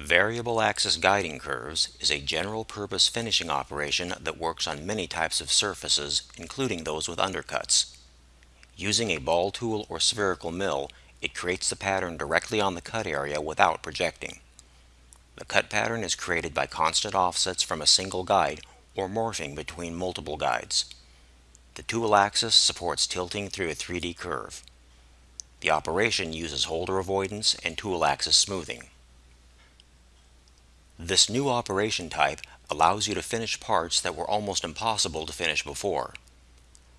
Variable axis guiding curves is a general purpose finishing operation that works on many types of surfaces, including those with undercuts. Using a ball tool or spherical mill, it creates the pattern directly on the cut area without projecting. The cut pattern is created by constant offsets from a single guide or morphing between multiple guides. The tool axis supports tilting through a 3D curve. The operation uses holder avoidance and tool axis smoothing. This new operation type allows you to finish parts that were almost impossible to finish before.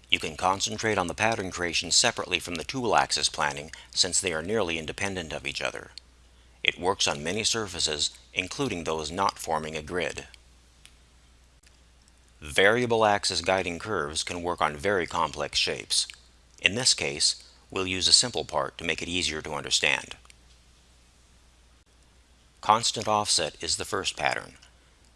You can concentrate on the pattern creation separately from the tool axis planning since they are nearly independent of each other. It works on many surfaces, including those not forming a grid. Variable axis guiding curves can work on very complex shapes. In this case, we'll use a simple part to make it easier to understand. Constant offset is the first pattern.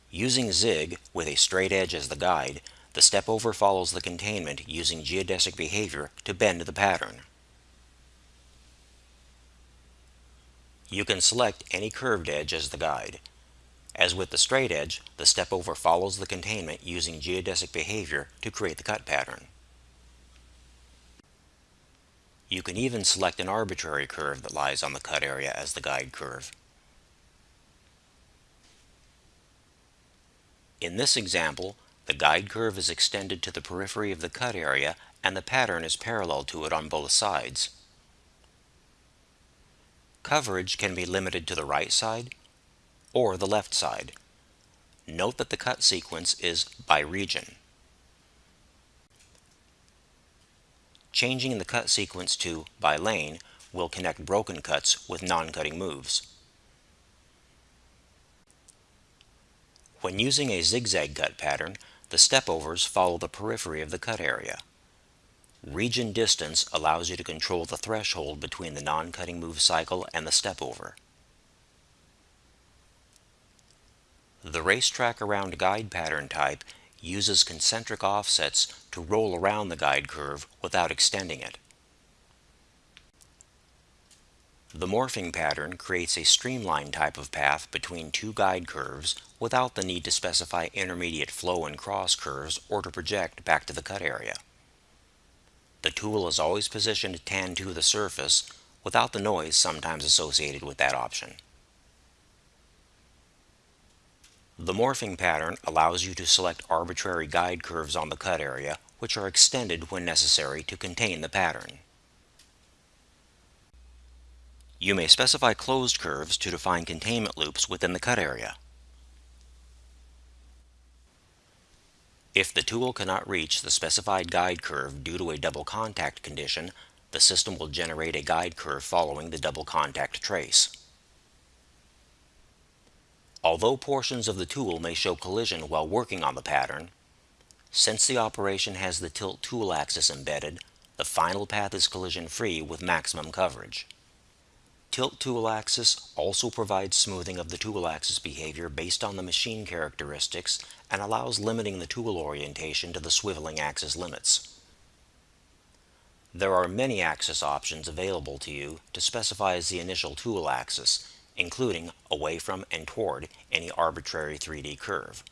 Using zig with a straight edge as the guide, the step over follows the containment using geodesic behavior to bend the pattern. You can select any curved edge as the guide. As with the straight edge, the step over follows the containment using geodesic behavior to create the cut pattern. You can even select an arbitrary curve that lies on the cut area as the guide curve. In this example, the guide curve is extended to the periphery of the cut area and the pattern is parallel to it on both sides. Coverage can be limited to the right side or the left side. Note that the cut sequence is by region. Changing the cut sequence to by lane will connect broken cuts with non-cutting moves. When using a zigzag cut pattern, the stepovers follow the periphery of the cut area. Region distance allows you to control the threshold between the non-cutting move cycle and the stepover. The racetrack around guide pattern type uses concentric offsets to roll around the guide curve without extending it. The morphing pattern creates a streamlined type of path between two guide curves without the need to specify intermediate flow and cross curves or to project back to the cut area. The tool is always positioned tan to the surface without the noise sometimes associated with that option. The morphing pattern allows you to select arbitrary guide curves on the cut area which are extended when necessary to contain the pattern. You may specify closed curves to define containment loops within the cut area. If the tool cannot reach the specified guide curve due to a double contact condition, the system will generate a guide curve following the double contact trace. Although portions of the tool may show collision while working on the pattern, since the operation has the tilt tool axis embedded, the final path is collision-free with maximum coverage. Tilt tool axis also provides smoothing of the tool axis behavior based on the machine characteristics and allows limiting the tool orientation to the swiveling axis limits. There are many axis options available to you to specify as the initial tool axis, including away from and toward any arbitrary 3D curve.